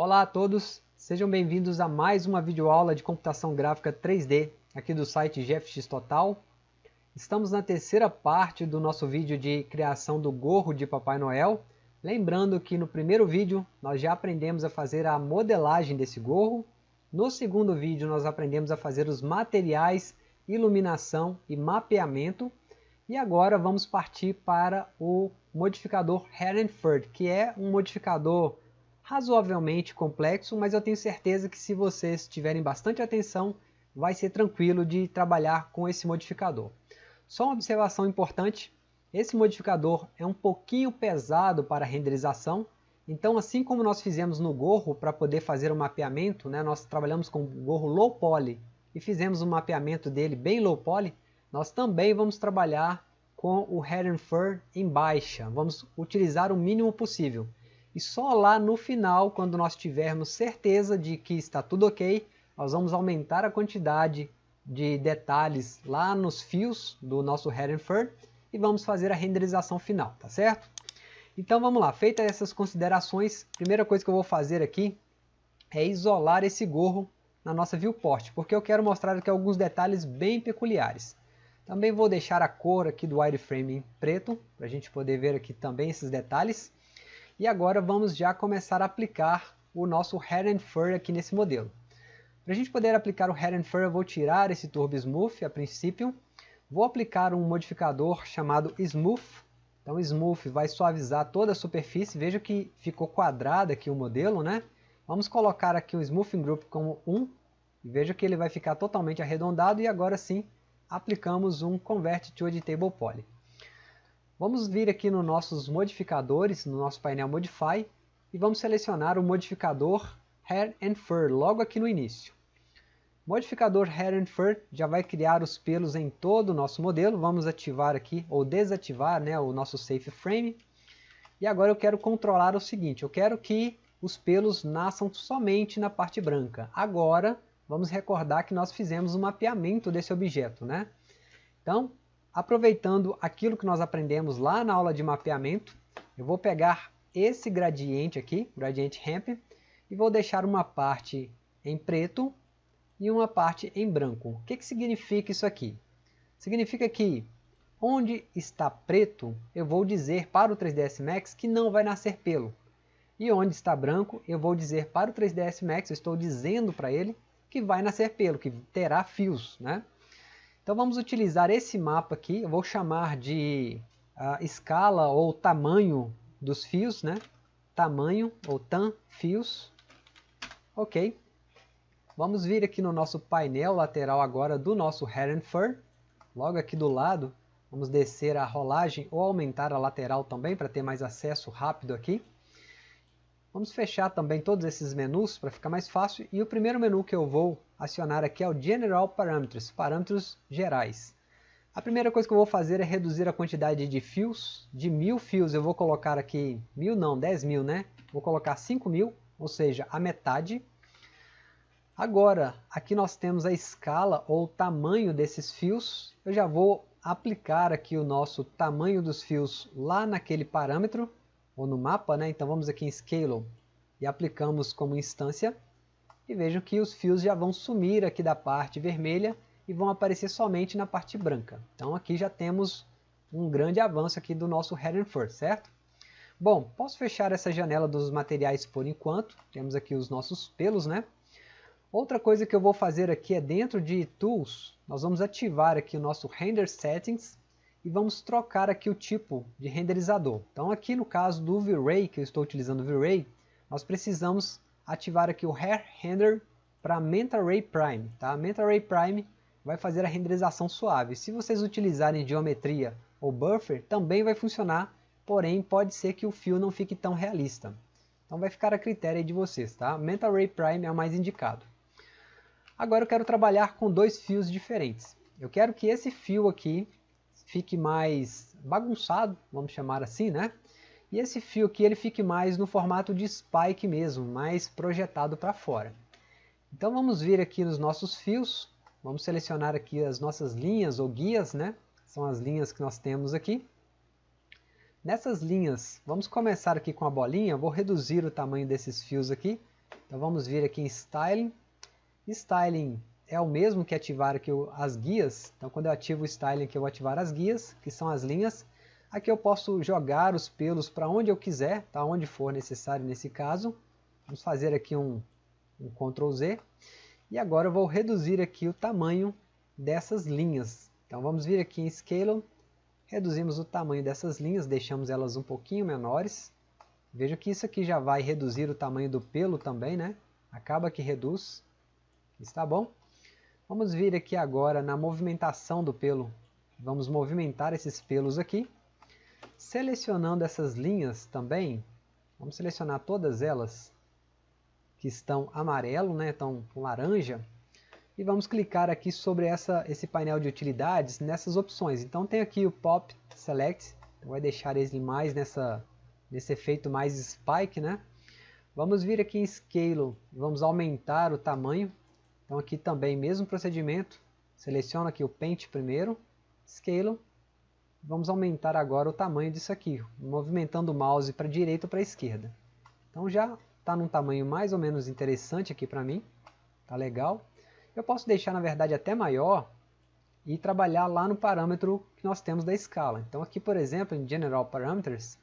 Olá a todos, sejam bem-vindos a mais uma videoaula de computação gráfica 3D aqui do site GFX Total. Estamos na terceira parte do nosso vídeo de criação do gorro de Papai Noel. Lembrando que no primeiro vídeo nós já aprendemos a fazer a modelagem desse gorro. No segundo vídeo nós aprendemos a fazer os materiais, iluminação e mapeamento. E agora vamos partir para o modificador Herrenford, que é um modificador razoavelmente complexo, mas eu tenho certeza que se vocês tiverem bastante atenção, vai ser tranquilo de trabalhar com esse modificador. Só uma observação importante, esse modificador é um pouquinho pesado para renderização, então assim como nós fizemos no gorro para poder fazer o mapeamento, né, nós trabalhamos com o gorro low poly e fizemos um mapeamento dele bem low poly, nós também vamos trabalhar com o and Fur em baixa, vamos utilizar o mínimo possível. E só lá no final, quando nós tivermos certeza de que está tudo ok, nós vamos aumentar a quantidade de detalhes lá nos fios do nosso Head and Fur e vamos fazer a renderização final, tá certo? Então vamos lá, feitas essas considerações, primeira coisa que eu vou fazer aqui é isolar esse gorro na nossa viewport, porque eu quero mostrar aqui alguns detalhes bem peculiares. Também vou deixar a cor aqui do wireframe em preto, para a gente poder ver aqui também esses detalhes. E agora vamos já começar a aplicar o nosso Head and Fur aqui nesse modelo. Para a gente poder aplicar o Head and Fur, eu vou tirar esse Turbo Smooth a princípio, Vou aplicar um modificador chamado Smooth. Então Smooth vai suavizar toda a superfície. Veja que ficou quadrado aqui o modelo, né? Vamos colocar aqui o Smoothing Group como 1. E veja que ele vai ficar totalmente arredondado. E agora sim, aplicamos um Convert to Editable Poly. Vamos vir aqui nos nossos modificadores, no nosso painel Modify. E vamos selecionar o modificador Hair and Fur logo aqui no início. Modificador Hair and Fur já vai criar os pelos em todo o nosso modelo. Vamos ativar aqui, ou desativar né, o nosso Safe Frame. E agora eu quero controlar o seguinte, eu quero que os pelos nasçam somente na parte branca. Agora, vamos recordar que nós fizemos o um mapeamento desse objeto. Né? Então, aproveitando aquilo que nós aprendemos lá na aula de mapeamento, eu vou pegar esse gradiente aqui, gradiente ramp, e vou deixar uma parte em preto e uma parte em branco. O que, que significa isso aqui? Significa que onde está preto, eu vou dizer para o 3ds Max que não vai nascer pelo. E onde está branco, eu vou dizer para o 3ds Max, eu estou dizendo para ele que vai nascer pelo, que terá fios. Né? Então vamos utilizar esse mapa aqui, eu vou chamar de uh, escala ou tamanho dos fios, né? tamanho ou tan fios. Ok, Vamos vir aqui no nosso painel lateral agora do nosso Head and Fur. Logo aqui do lado, vamos descer a rolagem ou aumentar a lateral também para ter mais acesso rápido aqui. Vamos fechar também todos esses menus para ficar mais fácil. E o primeiro menu que eu vou acionar aqui é o General Parameters, parâmetros gerais. A primeira coisa que eu vou fazer é reduzir a quantidade de fios. De mil fios eu vou colocar aqui, mil não, dez mil né? Vou colocar cinco mil, ou seja, a metade. Agora, aqui nós temos a escala ou tamanho desses fios. Eu já vou aplicar aqui o nosso tamanho dos fios lá naquele parâmetro, ou no mapa, né? Então vamos aqui em Scale e aplicamos como instância. E vejam que os fios já vão sumir aqui da parte vermelha e vão aparecer somente na parte branca. Então aqui já temos um grande avanço aqui do nosso Head and Fur, certo? Bom, posso fechar essa janela dos materiais por enquanto. Temos aqui os nossos pelos, né? Outra coisa que eu vou fazer aqui é dentro de Tools, nós vamos ativar aqui o nosso Render Settings e vamos trocar aqui o tipo de renderizador. Então aqui no caso do V-Ray, que eu estou utilizando o V-Ray, nós precisamos ativar aqui o Hair Render para Mental Ray Prime. Tá? Mental Ray Prime vai fazer a renderização suave. Se vocês utilizarem geometria ou buffer, também vai funcionar, porém pode ser que o fio não fique tão realista. Então vai ficar a critério de vocês. Tá? Mental Ray Prime é o mais indicado. Agora eu quero trabalhar com dois fios diferentes. Eu quero que esse fio aqui fique mais bagunçado, vamos chamar assim, né? E esse fio aqui ele fique mais no formato de spike mesmo, mais projetado para fora. Então vamos vir aqui nos nossos fios, vamos selecionar aqui as nossas linhas ou guias, né? São as linhas que nós temos aqui. Nessas linhas, vamos começar aqui com a bolinha, vou reduzir o tamanho desses fios aqui, Então vamos vir aqui em Styling. Styling é o mesmo que ativar aqui as guias. Então quando eu ativo o Styling aqui eu vou ativar as guias, que são as linhas. Aqui eu posso jogar os pelos para onde eu quiser, tá? onde for necessário nesse caso. Vamos fazer aqui um, um Ctrl Z. E agora eu vou reduzir aqui o tamanho dessas linhas. Então vamos vir aqui em Scale, reduzimos o tamanho dessas linhas, deixamos elas um pouquinho menores. Veja que isso aqui já vai reduzir o tamanho do pelo também, né? Acaba que reduz. Está bom? Vamos vir aqui agora na movimentação do pelo. Vamos movimentar esses pelos aqui. Selecionando essas linhas também, vamos selecionar todas elas que estão amarelo, né, estão laranja, e vamos clicar aqui sobre essa, esse painel de utilidades nessas opções. Então tem aqui o Pop Select, vai deixar ele mais nessa, nesse efeito mais spike, né? Vamos vir aqui em Scale, vamos aumentar o tamanho. Então aqui também mesmo procedimento, seleciono aqui o Paint primeiro, Scale, Vamos aumentar agora o tamanho disso aqui, movimentando o mouse para a direita ou para a esquerda. Então já está num tamanho mais ou menos interessante aqui para mim, tá legal. Eu posso deixar na verdade até maior e trabalhar lá no parâmetro que nós temos da escala. Então aqui por exemplo em General Parameters,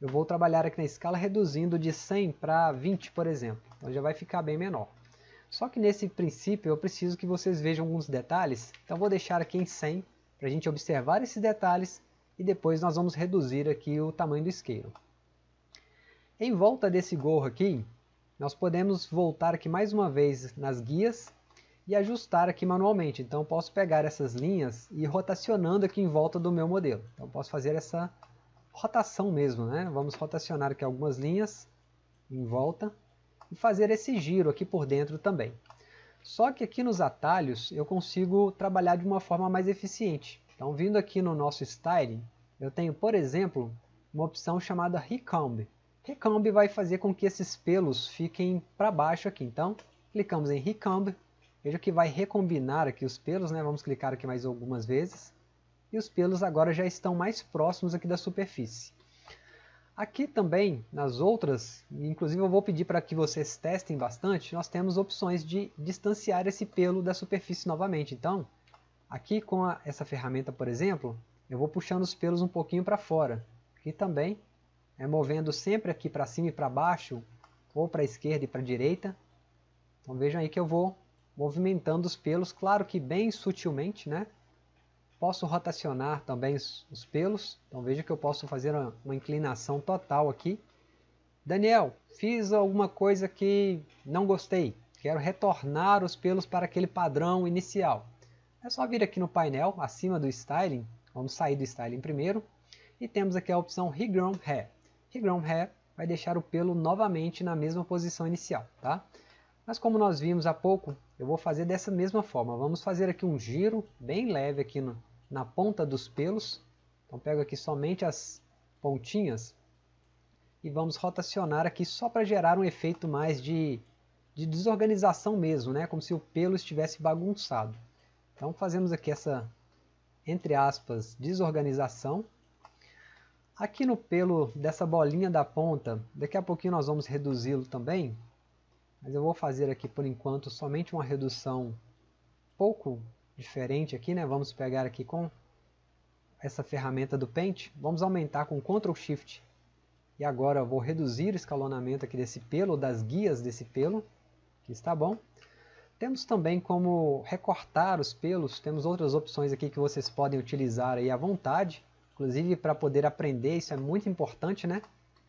eu vou trabalhar aqui na escala reduzindo de 100 para 20 por exemplo, então já vai ficar bem menor. Só que nesse princípio eu preciso que vocês vejam alguns detalhes, então vou deixar aqui em 100 para a gente observar esses detalhes e depois nós vamos reduzir aqui o tamanho do isqueiro. Em volta desse gorro aqui, nós podemos voltar aqui mais uma vez nas guias e ajustar aqui manualmente. Então eu posso pegar essas linhas e ir rotacionando aqui em volta do meu modelo. Então posso fazer essa rotação mesmo, né? Vamos rotacionar aqui algumas linhas em volta e fazer esse giro aqui por dentro também. Só que aqui nos atalhos eu consigo trabalhar de uma forma mais eficiente. Então vindo aqui no nosso Styling, eu tenho, por exemplo, uma opção chamada Recomb. Recomb vai fazer com que esses pelos fiquem para baixo aqui. Então, clicamos em Recomb, veja que vai recombinar aqui os pelos, né? vamos clicar aqui mais algumas vezes. E os pelos agora já estão mais próximos aqui da superfície. Aqui também, nas outras, inclusive eu vou pedir para que vocês testem bastante, nós temos opções de distanciar esse pelo da superfície novamente. Então, aqui com a, essa ferramenta, por exemplo, eu vou puxando os pelos um pouquinho para fora. Aqui também, é movendo sempre aqui para cima e para baixo, ou para a esquerda e para a direita. Então vejam aí que eu vou movimentando os pelos, claro que bem sutilmente, né? Posso rotacionar também os, os pelos, então veja que eu posso fazer uma, uma inclinação total aqui. Daniel, fiz alguma coisa que não gostei, quero retornar os pelos para aquele padrão inicial. É só vir aqui no painel, acima do Styling, vamos sair do Styling primeiro, e temos aqui a opção Regrown Hair. Regrown Hair vai deixar o pelo novamente na mesma posição inicial, tá? Mas como nós vimos há pouco, eu vou fazer dessa mesma forma. Vamos fazer aqui um giro bem leve aqui no, na ponta dos pelos. Então pego aqui somente as pontinhas e vamos rotacionar aqui só para gerar um efeito mais de, de desorganização mesmo, né? como se o pelo estivesse bagunçado. Então fazemos aqui essa, entre aspas, desorganização. Aqui no pelo dessa bolinha da ponta, daqui a pouquinho nós vamos reduzi-lo também, mas eu vou fazer aqui por enquanto somente uma redução pouco diferente aqui, né? Vamos pegar aqui com essa ferramenta do Paint, vamos aumentar com Ctrl Shift e agora eu vou reduzir o escalonamento aqui desse pelo, das guias desse pelo, que está bom. Temos também como recortar os pelos, temos outras opções aqui que vocês podem utilizar aí à vontade, inclusive para poder aprender, isso é muito importante, né?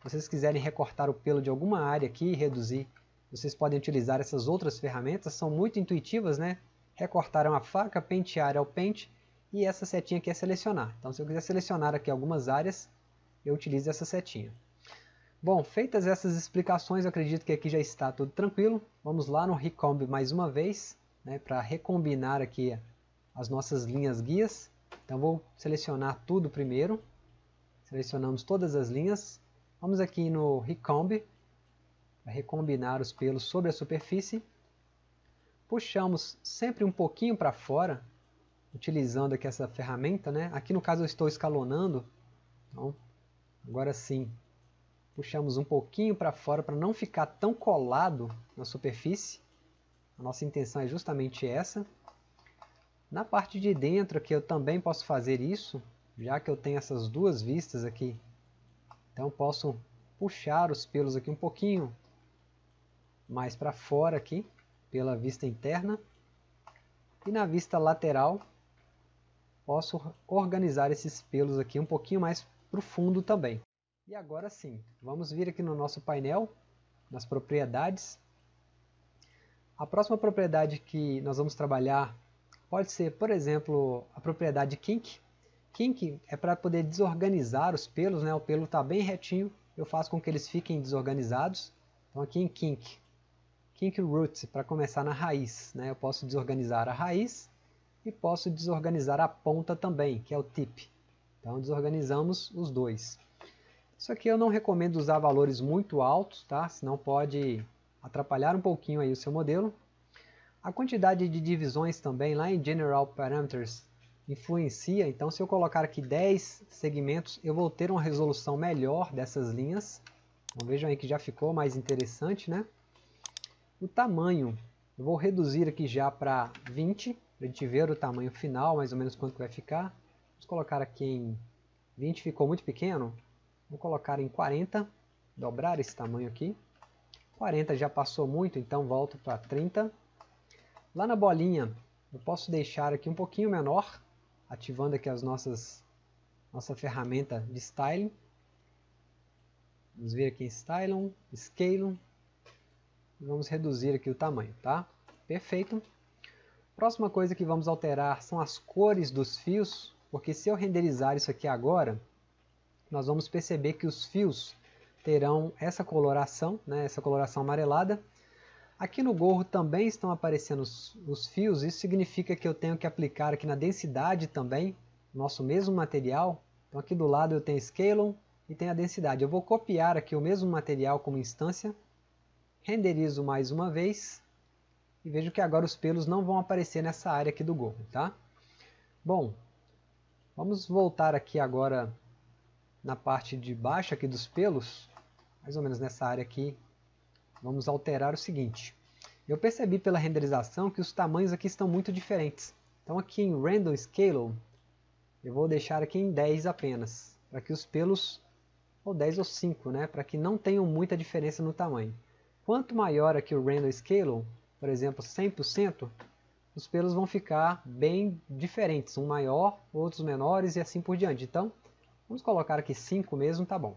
Se vocês quiserem recortar o pelo de alguma área aqui e reduzir, vocês podem utilizar essas outras ferramentas, são muito intuitivas, né? recortar uma faca, pentear é o pente e essa setinha aqui é selecionar. Então se eu quiser selecionar aqui algumas áreas, eu utilizo essa setinha. Bom, feitas essas explicações, acredito que aqui já está tudo tranquilo. Vamos lá no Recomb mais uma vez, né, para recombinar aqui as nossas linhas guias. Então vou selecionar tudo primeiro. Selecionamos todas as linhas. Vamos aqui no Recomb, recombinar os pelos sobre a superfície puxamos sempre um pouquinho para fora, utilizando aqui essa ferramenta, né? Aqui no caso eu estou escalonando, então agora sim Puxamos um pouquinho para fora para não ficar tão colado na superfície. A nossa intenção é justamente essa. Na parte de dentro aqui eu também posso fazer isso, já que eu tenho essas duas vistas aqui. Então posso puxar os pelos aqui um pouquinho mais para fora aqui, pela vista interna. E na vista lateral, posso organizar esses pelos aqui um pouquinho mais para o fundo também. E agora sim, vamos vir aqui no nosso painel, nas propriedades. A próxima propriedade que nós vamos trabalhar Pode ser, por exemplo, a propriedade kink. Kink é para poder desorganizar os pelos, né? o pelo está bem retinho, eu faço com que eles fiquem desorganizados. Então aqui em kink, kink root, para começar na raiz, né? eu posso desorganizar a raiz e posso desorganizar a ponta também, que é o tip. Então desorganizamos os dois. Isso aqui eu não recomendo usar valores muito altos, tá? senão pode atrapalhar um pouquinho aí o seu modelo. A quantidade de divisões também lá em General Parameters influencia, então se eu colocar aqui 10 segmentos, eu vou ter uma resolução melhor dessas linhas. Então vejam aí que já ficou mais interessante, né? O tamanho, eu vou reduzir aqui já para 20, para a gente ver o tamanho final, mais ou menos quanto vai ficar. Vamos colocar aqui em 20, ficou muito pequeno. Vou colocar em 40, dobrar esse tamanho aqui. 40 já passou muito, então volto para 30. Lá na bolinha, eu posso deixar aqui um pouquinho menor, ativando aqui as nossas nossa ferramenta de styling. Vamos vir aqui em Stylum, Scale, vamos reduzir aqui o tamanho, tá? Perfeito. Próxima coisa que vamos alterar são as cores dos fios, porque se eu renderizar isso aqui agora, nós vamos perceber que os fios terão essa coloração, né, essa coloração amarelada, Aqui no gorro também estão aparecendo os, os, fios, isso significa que eu tenho que aplicar aqui na densidade também, nosso mesmo material. Então aqui do lado eu tenho Scalon e tenho a densidade. Eu vou copiar aqui o mesmo material como instância, renderizo mais uma vez e vejo que agora os pelos não vão aparecer nessa área aqui do gorro. Tá? Bom, vamos voltar aqui agora na parte de baixo aqui dos pelos, mais ou menos nessa área aqui vamos alterar o seguinte. Eu percebi pela renderização que os tamanhos aqui estão muito diferentes. Então aqui em Random Scale, eu vou deixar aqui em 10 apenas, para que os pelos, ou 10 ou 5, né, para que não tenham muita diferença no tamanho. Quanto maior aqui o Random Scale, por exemplo 100%, os pelos vão ficar bem diferentes, um maior, outros menores e assim por diante. Então, vamos colocar aqui 5 mesmo, tá bom.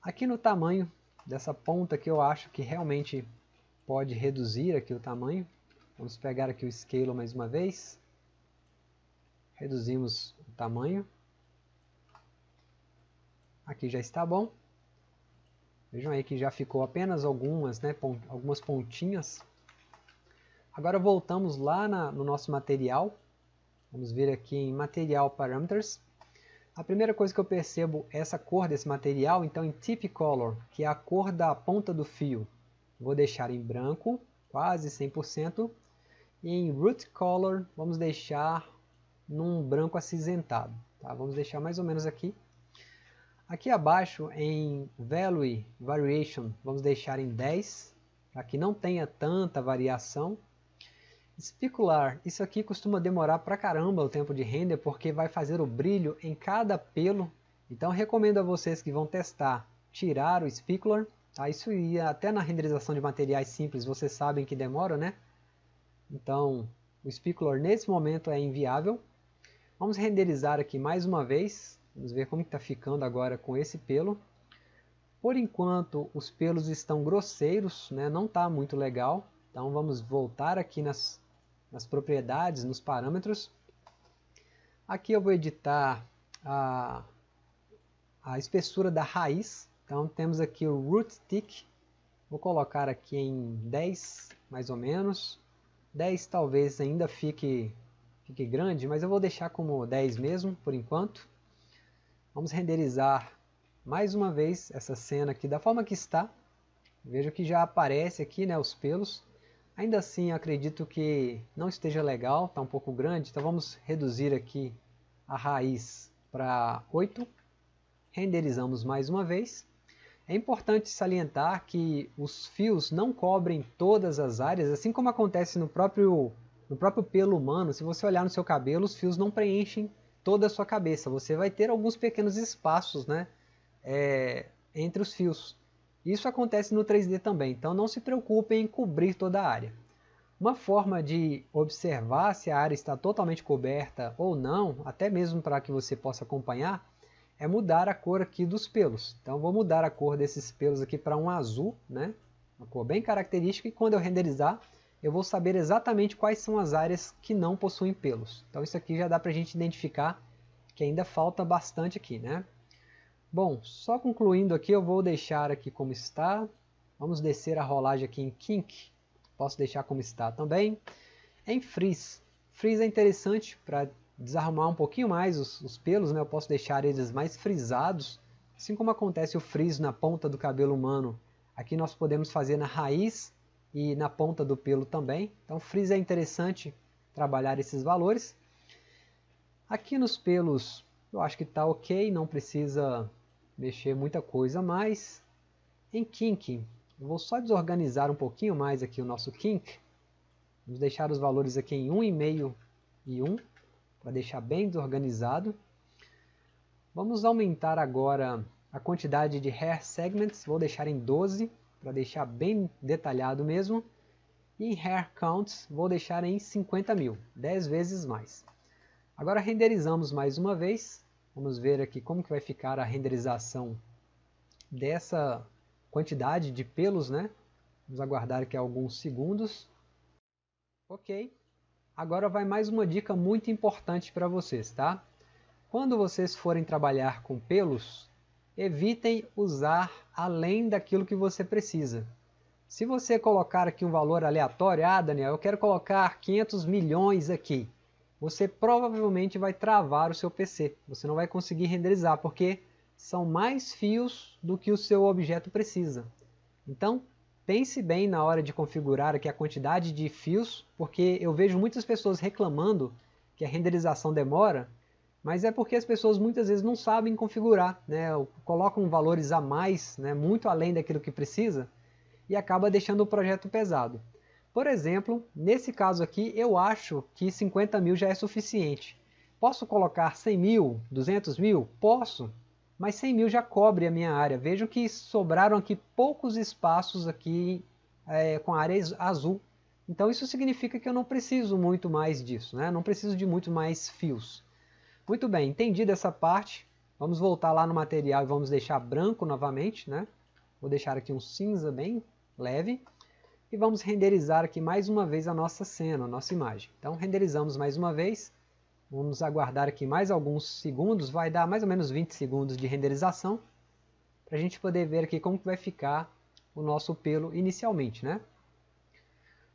Aqui no tamanho, dessa ponta que eu acho que realmente pode reduzir aqui o tamanho. Vamos pegar aqui o scale mais uma vez. Reduzimos o tamanho. Aqui já está bom. Vejam aí que já ficou apenas algumas, né, algumas pontinhas. Agora voltamos lá na, no nosso material. Vamos ver aqui em Material Parameters. A primeira coisa que eu percebo é essa cor desse material, então em Tip Color, que é a cor da ponta do fio, vou deixar em branco, quase 100%, e em Root Color vamos deixar num branco acinzentado. Tá? Vamos deixar mais ou menos aqui. Aqui abaixo em Value Variation vamos deixar em 10, para que não tenha tanta variação. Especular, isso aqui costuma demorar pra caramba o tempo de render porque vai fazer o brilho em cada pelo. Então recomendo a vocês que vão testar tirar o specular. Tá? Isso ia até na renderização de materiais simples, vocês sabem que demora, né? Então o specular nesse momento é inviável. Vamos renderizar aqui mais uma vez. Vamos ver como está ficando agora com esse pelo. Por enquanto os pelos estão grosseiros, né? não está muito legal. Então vamos voltar aqui nas nas propriedades, nos parâmetros. Aqui eu vou editar a, a espessura da raiz. Então temos aqui o root thick. Vou colocar aqui em 10, mais ou menos. 10 talvez ainda fique, fique grande, mas eu vou deixar como 10 mesmo, por enquanto. Vamos renderizar mais uma vez essa cena aqui da forma que está. Veja que já aparece aqui né, os pelos. Ainda assim, acredito que não esteja legal, está um pouco grande, então vamos reduzir aqui a raiz para 8. Renderizamos mais uma vez. É importante salientar que os fios não cobrem todas as áreas, assim como acontece no próprio, no próprio pelo humano. Se você olhar no seu cabelo, os fios não preenchem toda a sua cabeça. Você vai ter alguns pequenos espaços né, é, entre os fios. Isso acontece no 3D também, então não se preocupem em cobrir toda a área. Uma forma de observar se a área está totalmente coberta ou não, até mesmo para que você possa acompanhar, é mudar a cor aqui dos pelos. Então vou mudar a cor desses pelos aqui para um azul, né? uma cor bem característica, e quando eu renderizar, eu vou saber exatamente quais são as áreas que não possuem pelos. Então isso aqui já dá para a gente identificar que ainda falta bastante aqui. Né? Bom, só concluindo aqui, eu vou deixar aqui como está. Vamos descer a rolagem aqui em Kink posso deixar como está também. Em frizz, frizz é interessante para desarrumar um pouquinho mais os, os pelos, né? eu posso deixar eles mais frisados, assim como acontece o frizz na ponta do cabelo humano, aqui nós podemos fazer na raiz e na ponta do pelo também, então frizz é interessante trabalhar esses valores. Aqui nos pelos eu acho que está ok, não precisa mexer muita coisa mais. Em kink, eu vou só desorganizar um pouquinho mais aqui o nosso kink. Vamos deixar os valores aqui em 1,5 e 1, para deixar bem desorganizado. Vamos aumentar agora a quantidade de hair segments, vou deixar em 12, para deixar bem detalhado mesmo. E em hair counts, vou deixar em 50 mil, 10 vezes mais. Agora renderizamos mais uma vez. Vamos ver aqui como que vai ficar a renderização dessa quantidade de pelos, né? Vamos aguardar aqui alguns segundos. Ok. Agora vai mais uma dica muito importante para vocês, tá? Quando vocês forem trabalhar com pelos, evitem usar além daquilo que você precisa. Se você colocar aqui um valor aleatório, ah Daniel, eu quero colocar 500 milhões aqui, você provavelmente vai travar o seu PC. Você não vai conseguir renderizar, porque são mais fios do que o seu objeto precisa. Então, pense bem na hora de configurar aqui a quantidade de fios, porque eu vejo muitas pessoas reclamando que a renderização demora, mas é porque as pessoas muitas vezes não sabem configurar, né? colocam valores a mais, né? muito além daquilo que precisa, e acaba deixando o projeto pesado. Por exemplo, nesse caso aqui, eu acho que 50 mil já é suficiente. Posso colocar 100 mil, 200 mil? Posso, mas 100 mil já cobre a minha área. Vejam que sobraram aqui poucos espaços aqui é, com a área azul. Então isso significa que eu não preciso muito mais disso, né? não preciso de muito mais fios. Muito bem, entendi dessa parte. Vamos voltar lá no material e vamos deixar branco novamente. Né? Vou deixar aqui um cinza bem leve. E vamos renderizar aqui mais uma vez a nossa cena, a nossa imagem. Então renderizamos mais uma vez. Vamos aguardar aqui mais alguns segundos, vai dar mais ou menos 20 segundos de renderização, para a gente poder ver aqui como que vai ficar o nosso pelo inicialmente. Né?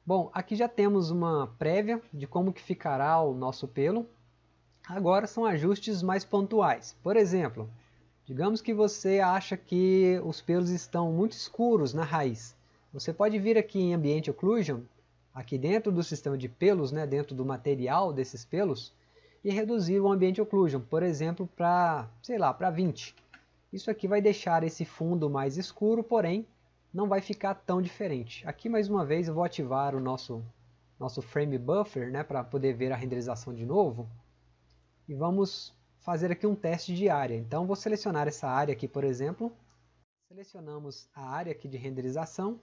Bom, aqui já temos uma prévia de como que ficará o nosso pelo. Agora são ajustes mais pontuais. Por exemplo, digamos que você acha que os pelos estão muito escuros na raiz. Você pode vir aqui em Ambient Occlusion, aqui dentro do sistema de pelos, né, dentro do material desses pelos, e reduzir o ambiente occlusion, por exemplo, para, sei lá, para 20. Isso aqui vai deixar esse fundo mais escuro, porém não vai ficar tão diferente. Aqui mais uma vez eu vou ativar o nosso, nosso frame buffer né, para poder ver a renderização de novo. E vamos fazer aqui um teste de área. Então vou selecionar essa área aqui, por exemplo. Selecionamos a área aqui de renderização.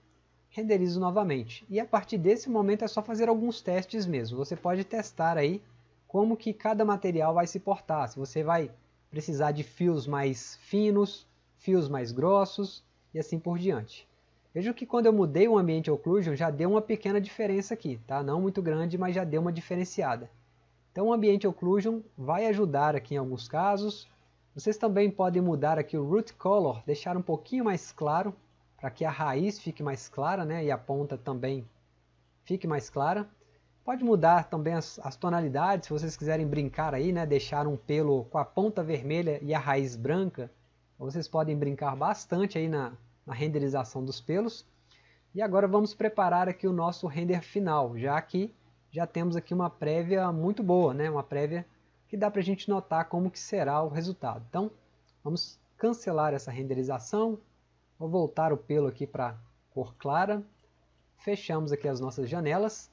Renderizo novamente. E a partir desse momento é só fazer alguns testes mesmo. Você pode testar aí como que cada material vai se portar. Se você vai precisar de fios mais finos, fios mais grossos e assim por diante. Veja que quando eu mudei o ambiente occlusion já deu uma pequena diferença aqui, tá? Não muito grande, mas já deu uma diferenciada. Então o ambiente occlusion vai ajudar aqui em alguns casos. Vocês também podem mudar aqui o root color, deixar um pouquinho mais claro, para que a raiz fique mais clara, né? E a ponta também fique mais clara. Pode mudar também as, as, tonalidades, se vocês quiserem brincar aí, né, deixar um pelo com a ponta vermelha e a raiz branca, vocês podem brincar bastante aí na, na renderização dos pelos. E agora vamos preparar aqui o nosso render final, já que já temos aqui uma prévia muito boa, né, uma prévia que dá para a gente notar como que será o resultado. Então, vamos cancelar essa renderização, Vou voltar o pelo aqui para cor clara. Fechamos aqui as nossas janelas.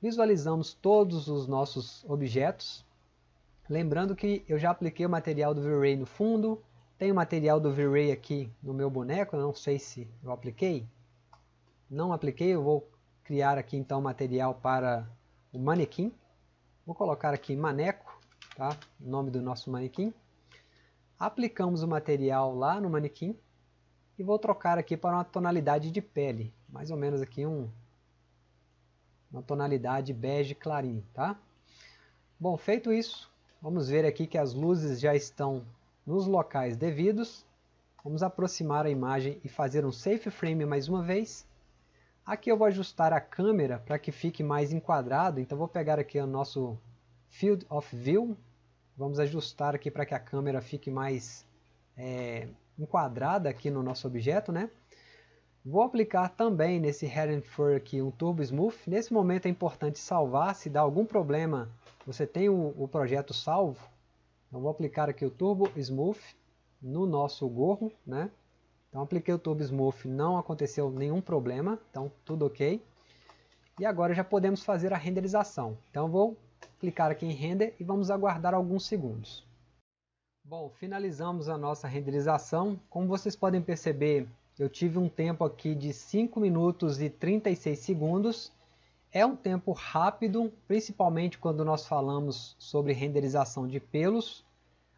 Visualizamos todos os nossos objetos. Lembrando que eu já apliquei o material do V-Ray no fundo. Tem o material do V-Ray aqui no meu boneco. não sei se eu apliquei. Não apliquei, eu vou criar aqui então material para o manequim. Vou colocar aqui maneco, tá? o nome do nosso manequim. Aplicamos o material lá no manequim e vou trocar aqui para uma tonalidade de pele, mais ou menos aqui um, uma tonalidade bege clarinho, tá? Bom, feito isso, vamos ver aqui que as luzes já estão nos locais devidos. Vamos aproximar a imagem e fazer um safe frame mais uma vez. Aqui eu vou ajustar a câmera para que fique mais enquadrado, então vou pegar aqui o nosso Field of View, vamos ajustar aqui para que a câmera fique mais é, enquadrada aqui no nosso objeto, né? Vou aplicar também nesse Head and Fur aqui um Turbo Smooth. Nesse momento é importante salvar, se dá algum problema, você tem o, o projeto salvo. Então vou aplicar aqui o Turbo Smooth no nosso gorro, né? Então apliquei o Turbo Smooth, não aconteceu nenhum problema, então tudo ok. E agora já podemos fazer a renderização. Então vou clicar aqui em Render e vamos aguardar alguns segundos. Bom, finalizamos a nossa renderização. Como vocês podem perceber, eu tive um tempo aqui de 5 minutos e 36 segundos. É um tempo rápido, principalmente quando nós falamos sobre renderização de pelos.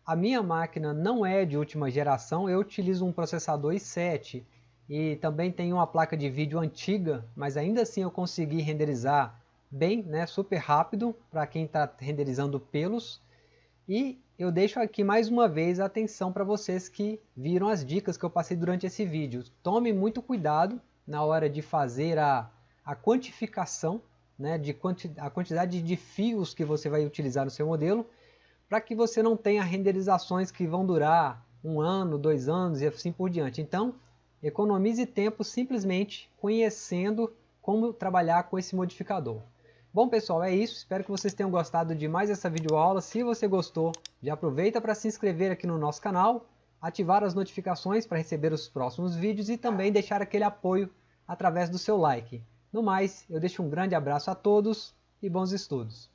A minha máquina não é de última geração, eu utilizo um processador i7 e também tenho uma placa de vídeo antiga, mas ainda assim eu consegui renderizar bem, né, super rápido para quem está renderizando pelos. E eu deixo aqui mais uma vez a atenção para vocês que viram as dicas que eu passei durante esse vídeo. Tome muito cuidado na hora de fazer a, a quantificação, né, de quanti, a quantidade de fios que você vai utilizar no seu modelo, para que você não tenha renderizações que vão durar um ano, dois anos e assim por diante. Então, economize tempo simplesmente conhecendo como trabalhar com esse modificador. Bom pessoal, é isso. Espero que vocês tenham gostado de mais essa videoaula. Se você gostou, já aproveita para se inscrever aqui no nosso canal, ativar as notificações para receber os próximos vídeos e também deixar aquele apoio através do seu like. No mais, eu deixo um grande abraço a todos e bons estudos.